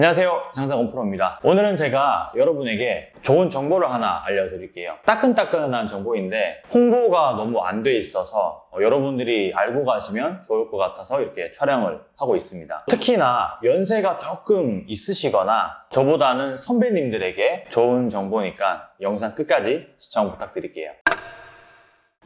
안녕하세요. 장사건 프로입니다. 오늘은 제가 여러분에게 좋은 정보를 하나 알려드릴게요. 따끈따끈한 정보인데 홍보가 너무 안 돼 있어서 어, 여러분들이 알고 가시면 좋을 것 같아서 이렇게 촬영을 하고 있습니다. 특히나 연세가 조금 있으시거나 저보다는 선배님들에게 좋은 정보니까 영상 끝까지 시청 부탁드릴게요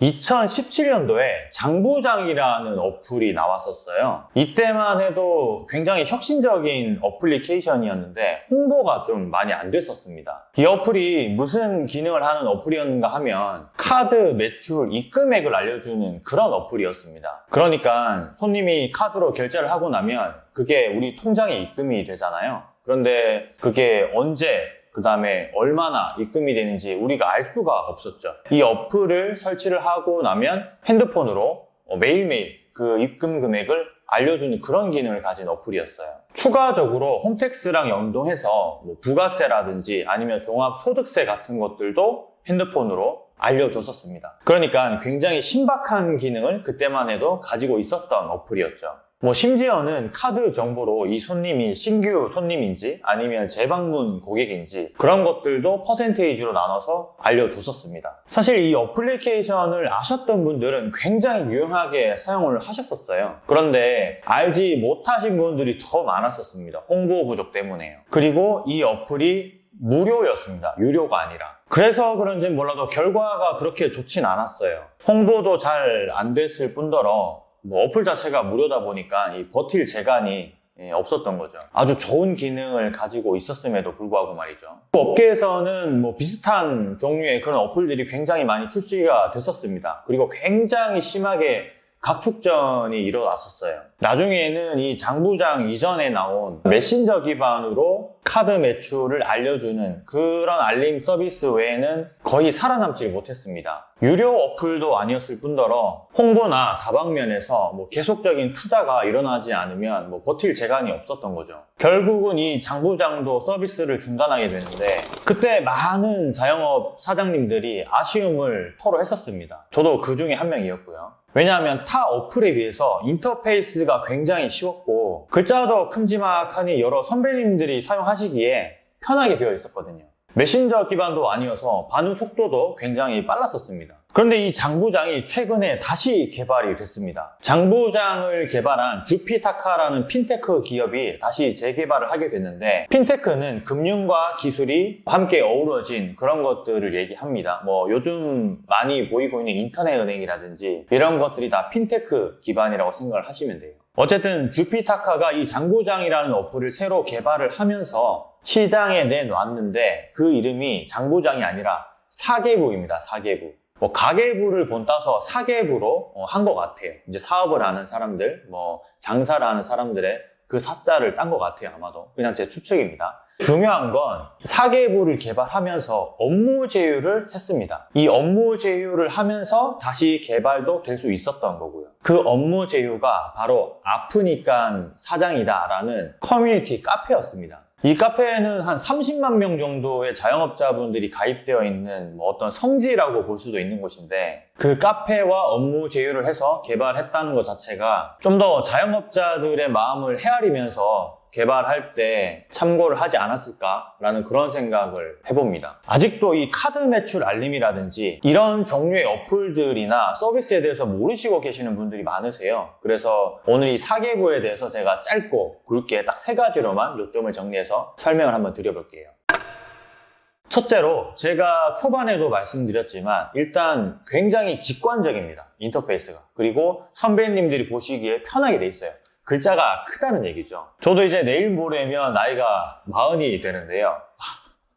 2017년도에 장부장이라는 어플이 나왔었어요. 이때만 해도 굉장히 혁신적인 어플리케이션이었는데 홍보가 좀 많이 안 됐었습니다. 이 어플이 무슨 기능을 하는 어플이었는가 하면 카드 매출 입금액을 알려주는 그런 어플이었습니다. 그러니까 손님이 카드로 결제를 하고 나면 그게 우리 통장에 입금이 되잖아요. 그런데 그게 언제 그 다음에 얼마나 입금이 되는지 우리가 알 수가 없었죠. 이 어플을 설치를 하고 나면 핸드폰으로 어, 매일매일 그 입금 금액을 알려주는 그런 기능을 가진 어플이었어요. 추가적으로 홈택스랑 연동해서 뭐 부가세라든지 아니면 종합소득세 같은 것들도 핸드폰으로 알려줬었습니다. 그러니까 굉장히 신박한 기능을 그때만 해도 가지고 있었던 어플이었죠. 뭐 심지어는 카드 정보로 이 손님이 신규 손님인지 아니면 재방문 고객인지 그런 것들도 퍼센테이지로 나눠서 알려줬었습니다. 사실 이 어플리케이션을 아셨던 분들은 굉장히 유용하게 사용을 하셨었어요. 그런데 알지 못하신 분들이 더 많았었습니다. 홍보 부족 때문에요. 그리고 이 어플이 무료였습니다. 유료가 아니라. 그래서 그런지 몰라도 결과가 그렇게 좋진 않았어요. 홍보도 잘 안 됐을 뿐더러 뭐 어플 자체가 무료다 보니까 이 버틸 재간이 예, 없었던 거죠. 아주 좋은 기능을 가지고 있었음에도 불구하고 말이죠. 업계에서는 뭐 비슷한 종류의 그런 어플들이 굉장히 많이 출시가 됐었습니다. 그리고 굉장히 심하게 각축전이 일어났었어요. 나중에는 이 장부장 이전에 나온 메신저 기반으로 카드 매출을 알려주는 그런 알림 서비스 외에는 거의 살아남지 못했습니다. 유료 어플도 아니었을 뿐더러 홍보나 다방면에서 뭐 계속적인 투자가 일어나지 않으면 뭐 버틸 재간이 없었던 거죠. 결국은 이 장부장도 서비스를 중단하게 되는데 그때 많은 자영업 사장님들이 아쉬움을 토로했었습니다. 저도 그 중에 한 명이었고요. 왜냐하면 타 어플에 비해서 인터페이스가 굉장히 쉬웠고 글자도 큼지막하니 여러 선배님들이 사용하시기에 편하게 되어 있었거든요. 메신저 기반도 아니어서 반응 속도도 굉장히 빨랐었습니다. 그런데 이 장부장이 최근에 다시 개발이 됐습니다. 장부장을 개발한 주피타카라는 핀테크 기업이 다시 재개발을 하게 됐는데 핀테크는 금융과 기술이 함께 어우러진 그런 것들을 얘기합니다. 뭐 요즘 많이 보이고 있는 인터넷 은행이라든지 이런 것들이 다 핀테크 기반이라고 생각을 하시면 돼요. 어쨌든 주피타카가 이 장부장이라는 어플을 새로 개발을 하면서 시장에 내놨는데 그 이름이 장부장이 아니라 사계부입니다. 사계부. 뭐 가계부를 본 따서 사계부로 어, 한것 같아요. 이제 사업을 하는 사람들, 뭐 장사를 하는 사람들의 그 사자를 딴 것 같아요. 아마도 그냥 제 추측입니다. 중요한 건 사계부를 개발하면서 업무 제휴를 했습니다. 이 업무 제휴를 하면서 다시 개발도 될 수 있었던 거고요. 그 업무 제휴가 바로 아프니까 사장이다 라는 커뮤니티 카페였습니다. 이 카페에는 한 30만 명 정도의 자영업자분들이 가입되어 있는 뭐 어떤 성지라고 볼 수도 있는 곳인데 그 카페와 업무 제휴를 해서 개발했다는 것 자체가 좀 더 자영업자들의 마음을 헤아리면서 개발할 때 참고를 하지 않았을까라는 그런 생각을 해봅니다. 아직도 이 카드 매출 알림이라든지 이런 종류의 어플들이나 서비스에 대해서 모르시고 계시는 분들이 많으세요. 그래서 오늘 이 사계부에 대해서 제가 짧고 굵게 딱 세 가지로만 요점을 정리해서 설명을 한번 드려볼게요. 첫째로 제가 초반에도 말씀드렸지만 일단 굉장히 직관적입니다. 인터페이스가. 그리고 선배님들이 보시기에 편하게 돼 있어요. 글자가 크다는 얘기죠. 저도 이제 내일 모레면 나이가 마흔이 되는데요.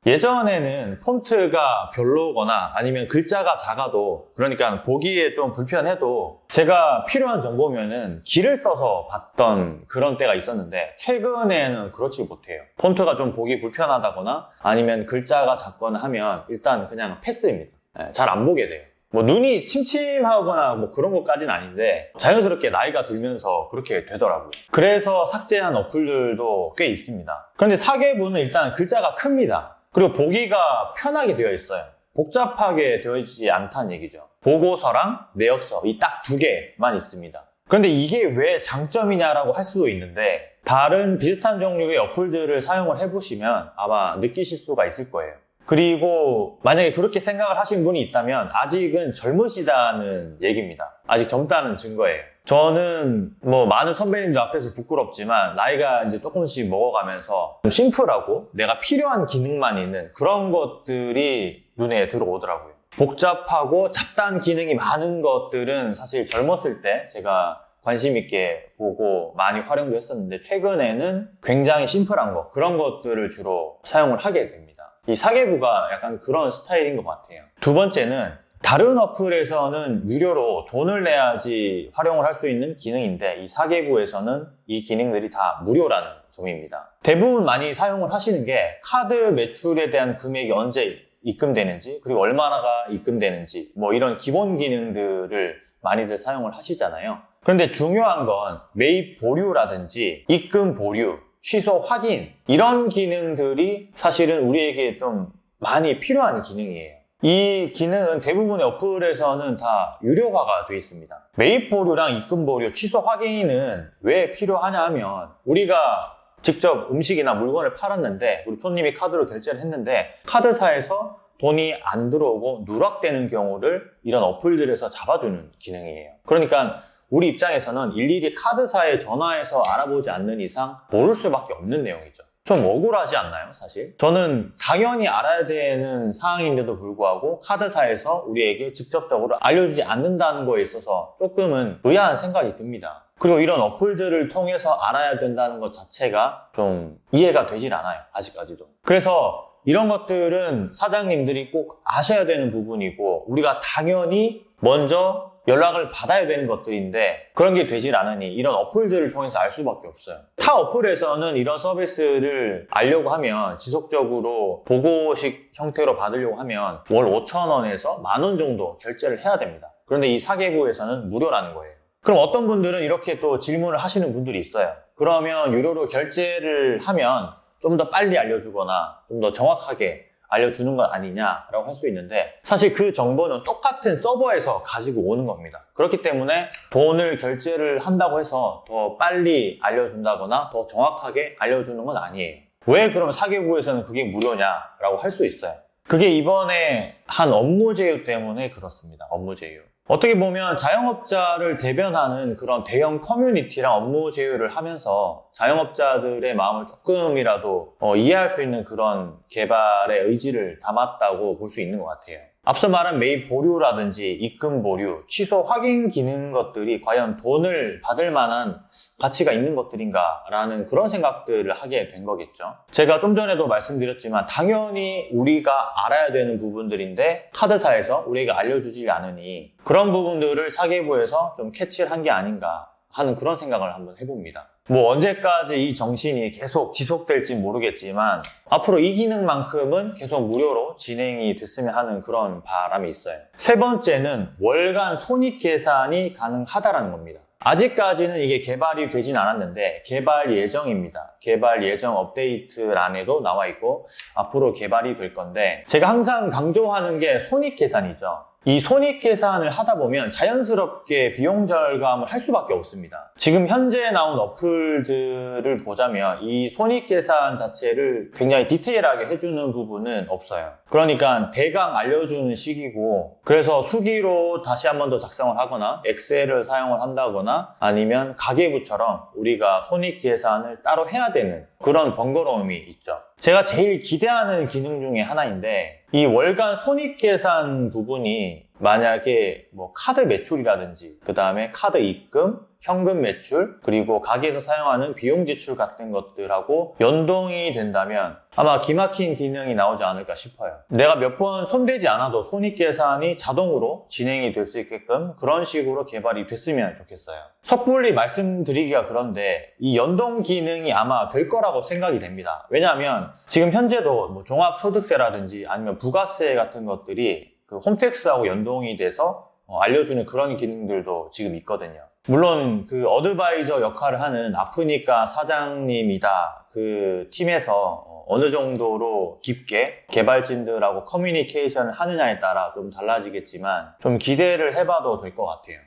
예전에는 폰트가 별로거나 아니면 글자가 작아도 그러니까 보기에 좀 불편해도 제가 필요한 정보면은 길을 써서 봤던 그런 때가 있었는데 최근에는 그렇지 못해요. 폰트가 좀 보기 불편하다거나 아니면 글자가 작거나 하면 일단 그냥 패스입니다. 네, 잘안 보게 돼요. 뭐 눈이 침침하거나 뭐 그런 것까지는 아닌데 자연스럽게 나이가 들면서 그렇게 되더라고요. 그래서 삭제한 어플들도 꽤 있습니다. 그런데 사계부는 일단 글자가 큽니다. 그리고 보기가 편하게 되어 있어요. 복잡하게 되어 있지 않다는 얘기죠. 보고서랑 내역서 이 딱 두 개만 있습니다. 그런데 이게 왜 장점이냐라고 할 수도 있는데 다른 비슷한 종류의 어플들을 사용을 해보시면 아마 느끼실 수가 있을 거예요. 그리고 만약에 그렇게 생각을 하신 분이 있다면 아직은 젊으시다는 얘기입니다. 아직 젊다는 증거예요. 저는 뭐 많은 선배님들 앞에서 부끄럽지만 나이가 이제 조금씩 먹어가면서 좀 심플하고 내가 필요한 기능만 있는 그런 것들이 눈에 들어오더라고요. 복잡하고 잡다한 기능이 많은 것들은 사실 젊었을 때 제가 관심 있게 보고 많이 활용도 했었는데 최근에는 굉장히 심플한 거 그런 것들을 주로 사용을 하게 됩니다. 이 사계부가 약간 그런 스타일인 것 같아요. 두 번째는 다른 어플에서는 유료로 돈을 내야지 활용을 할 수 있는 기능인데 이 사계부에서는 이 기능들이 다 무료라는 점입니다. 대부분 많이 사용을 하시는 게 카드 매출에 대한 금액이 언제 입금되는지 그리고 얼마나가 입금되는지 뭐 이런 기본 기능들을 많이들 사용을 하시잖아요. 그런데 중요한 건 매입 보류라든지 입금 보류, 취소 확인 이런 기능들이 사실은 우리에게 좀 많이 필요한 기능이에요. 이 기능은 대부분의 어플에서는 다 유료화가 되어 있습니다. 매입 보류랑 입금 보류, 취소 확인은 왜 필요하냐 하면 우리가 직접 음식이나 물건을 팔았는데 우리 손님이 카드로 결제를 했는데 카드사에서 돈이 안 들어오고 누락되는 경우를 이런 어플들에서 잡아주는 기능이에요. 그러니까 우리 입장에서는 일일이 카드사에 전화해서 알아보지 않는 이상 모를 수밖에 없는 내용이죠. 좀 억울하지 않나요, 사실? 저는 당연히 알아야 되는 사항인데도 불구하고 카드사에서 우리에게 직접적으로 알려주지 않는다는 거에 있어서 조금은 의아한 생각이 듭니다. 그리고 이런 어플들을 통해서 알아야 된다는 것 자체가 좀 이해가 되질 않아요, 아직까지도. 그래서 이런 것들은 사장님들이 꼭 아셔야 되는 부분이고 우리가 당연히 먼저 연락을 받아야 되는 것들인데 그런 게 되질 않으니 이런 어플들을 통해서 알 수밖에 없어요. 타 어플에서는 이런 서비스를 알려고 하면 지속적으로 보고식 형태로 받으려고 하면 월 5천 원에서 만 원 정도 결제를 해야 됩니다. 그런데 이 사계부에서는 무료라는 거예요. 그럼 어떤 분들은 이렇게 또 질문을 하시는 분들이 있어요. 그러면 유료로 결제를 하면 좀 더 빨리 알려주거나 좀 더 정확하게 알려주는 것 아니냐라고 할 수 있는데 사실 그 정보는 똑같은 서버에서 가지고 오는 겁니다. 그렇기 때문에 돈을 결제를 한다고 해서 더 빨리 알려준다거나 더 정확하게 알려주는 건 아니에요. 왜 그럼 사계부에서는 그게 무료냐라고 할 수 있어요. 그게 이번에 한 업무 제휴 때문에 그렇습니다. 업무 제휴. 어떻게 보면 자영업자를 대변하는 그런 대형 커뮤니티랑 업무 제휴를 하면서 자영업자들의 마음을 조금이라도 어, 이해할 수 있는 그런 개발의 의지를 담았다고 볼 수 있는 것 같아요. 앞서 말한 매입 보류라든지 입금 보류, 취소 확인 기능 것들이 과연 돈을 받을 만한 가치가 있는 것들인가 라는 그런 생각들을 하게 된 거겠죠. 제가 좀 전에도 말씀드렸지만 당연히 우리가 알아야 되는 부분들인데 카드사에서 우리에게 알려주지 않으니 그런 부분들을 사계부에서 좀 캐치를 한 게 아닌가 하는 그런 생각을 한번 해봅니다. 뭐 언제까지 이 정신이 계속 지속될지 모르겠지만 앞으로 이 기능만큼은 계속 무료로 진행이 됐으면 하는 그런 바람이 있어요. 세 번째는 월간 손익 계산이 가능하다라는 겁니다. 아직까지는 이게 개발이 되진 않았는데 개발 예정입니다. 개발 예정 업데이트란에도 나와 있고 앞으로 개발이 될 건데 제가 항상 강조하는 게 손익 계산이죠. 이 손익 계산을 하다 보면 자연스럽게 비용 절감을 할 수밖에 없습니다. 지금 현재 나온 어플들을 보자면 이 손익 계산 자체를 굉장히 디테일하게 해주는 부분은 없어요. 그러니까 대강 알려주는 식이고 그래서 수기로 다시 한 번 더 작성을 하거나 엑셀을 사용을 한다거나 아니면 가계부처럼 우리가 손익 계산을 따로 해야 되는 그런 번거로움이 있죠. 제가 제일 기대하는 기능 중에 하나인데 이 월간 손익 계산 부분이 만약에 뭐 카드 매출이라든지 그 다음에 카드 입금, 현금 매출, 그리고 가게에서 사용하는 비용 지출 같은 것들하고 연동이 된다면 아마 기막힌 기능이 나오지 않을까 싶어요. 내가 몇 번 손대지 않아도 손익 계산이 자동으로 진행이 될 수 있게끔 그런 식으로 개발이 됐으면 좋겠어요. 섣불리 말씀드리기가 그런데 이 연동 기능이 아마 될 거라고 생각이 됩니다. 왜냐하면 지금 현재도 뭐 종합소득세라든지 아니면 부가세 같은 것들이 그 홈택스하고 연동이 돼서 어, 알려주는 그런 기능들도 지금 있거든요. 물론 그 어드바이저 역할을 하는 아프니까 사장님이다 그 팀에서 어, 어느 정도로 깊게 개발진들하고 커뮤니케이션을 하느냐에 따라 좀 달라지겠지만 좀 기대를 해봐도 될 것 같아요.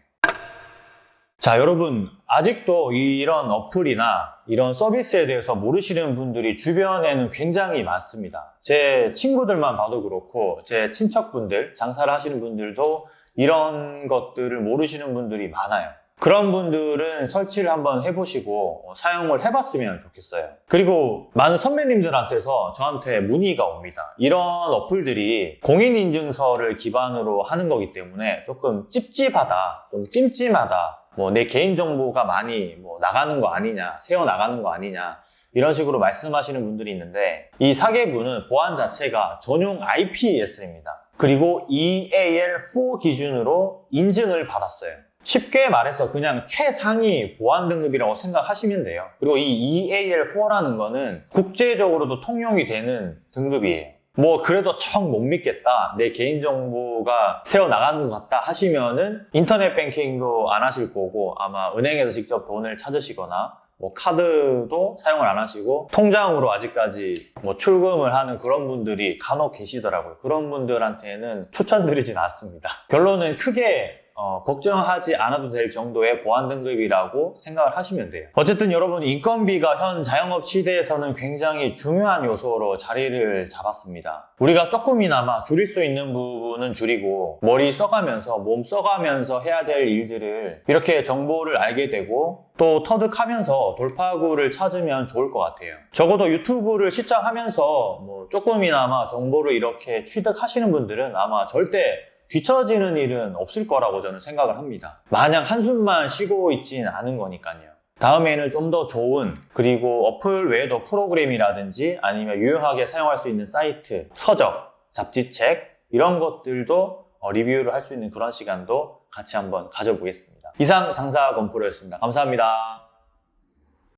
자, 여러분, 아직도 이런 어플이나 이런 서비스에 대해서 모르시는 분들이 주변에는 굉장히 많습니다. 제 친구들만 봐도 그렇고, 제 친척분들, 장사를 하시는 분들도 이런 것들을 모르시는 분들이 많아요. 그런 분들은 설치를 한번 해보시고 어, 사용을 해봤으면 좋겠어요. 그리고 많은 선배님들한테서 저한테 문의가 옵니다. 이런 어플들이 공인인증서를 기반으로 하는 거기 때문에 조금 찝찝하다, 좀 찜찜하다, 뭐 내 개인정보가 많이 뭐 나가는 거 아니냐, 새어 나가는 거 아니냐, 이런 식으로 말씀하시는 분들이 있는데 이 사계부는 보안 자체가 전용 IPS입니다. 그리고 EAL4 기준으로 인증을 받았어요. 쉽게 말해서 그냥 최상위 보안 등급이라고 생각하시면 돼요. 그리고 이 EAL4라는 거는 국제적으로도 통용이 되는 등급이에요. 뭐 그래도 청 못 믿겠다 내 개인정보가 새어나가는 것 같다 하시면은 인터넷 뱅킹도 안 하실 거고 아마 은행에서 직접 돈을 찾으시거나 뭐 카드도 사용을 안 하시고 통장으로 아직까지 뭐 출금을 하는 그런 분들이 간혹 계시더라고요 그런 분들한테는 추천드리진 않습니다 결론은 크게 어, 걱정하지 않아도 될 정도의 보안 등급이라고 생각을 하시면 돼요. 어쨌든 여러분 인건비가 현 자영업 시대에서는 굉장히 중요한 요소로 자리를 잡았습니다. 우리가 조금이나마 줄일 수 있는 부분은 줄이고 머리 써가면서 몸 써가면서 해야 될 일들을 이렇게 정보를 알게 되고 또 터득하면서 돌파구를 찾으면 좋을 것 같아요. 적어도 유튜브를 시작하면서 뭐 조금이나마 정보를 이렇게 취득하시는 분들은 아마 절대 뒤처지는 일은 없을 거라고 저는 생각을 합니다. 마냥 한숨만 쉬고 있진 않은 거니까요. 다음에는 좀 더 좋은 그리고 어플 외에도 프로그램이라든지 아니면 유용하게 사용할 수 있는 사이트, 서적, 잡지책 이런 것들도 어, 리뷰를 할 수 있는 그런 시간도 같이 한번 가져보겠습니다. 이상 장사 건프로였습니다. 감사합니다.